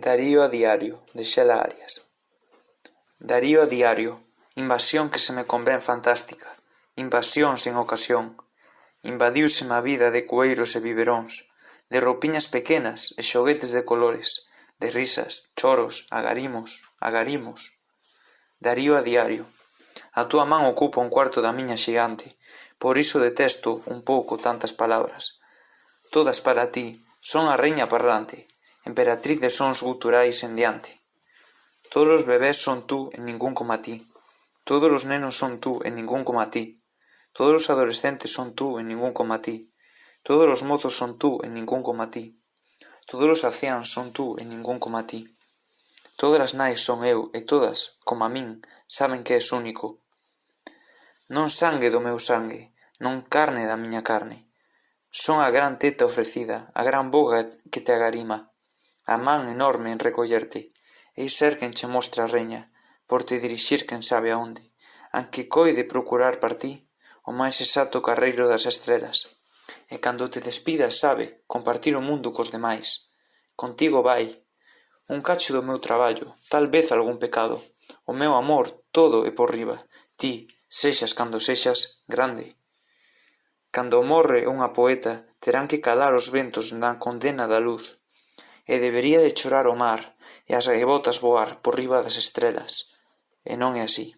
Darío a diario, de Xela Arias. Darío a diario. Invasión que se me convén fantástica. Invasión sen ocasión. Invadiúseme a vida de cueiros e biberóns, de roupiñas pequenas e xoguetes de colores, de risas, choros, agarimos, agarimos. Darío a diario. A túa man ocupa un cuarto da miña xigante, por iso detesto un pouco tantas palabras. Todas para ti, son a reña parlante, emperatriz de sons guturais en diante. Todos os bebés son tú e ningún coma ti. Todos os nenos son tú e ningún coma ti. Todos os adolescentes son tú e ningún coma ti. Todos os mozos son tú e ningún coma ti. Todos os anciáns son tú e ningún coma ti. Todas as nais son eu e todas, como a min, saben que és único. Non sangue do meu sangue, non carne da miña carne. Son a gran teta ofrecida, a gran boga que te agarima. A man enorme en recollerte, ei ser quen che mostra a reña, por te dirixir quen sabe aonde, anque coide procurar para ti o máis exacto carreiro das estrelas. E cando te despidas, sabe, compartir o mundo cos demais. Contigo vai, un cacho do meu traballo, tal vez algún pecado, o meu amor, todo e por riba, ti, sexas cando sexas, grande. Cando morre unha poeta, terán que calar os ventos na condena da luz, e debería de chorar o mar, e as gaivotas voar por riba das estrelas, e non é así.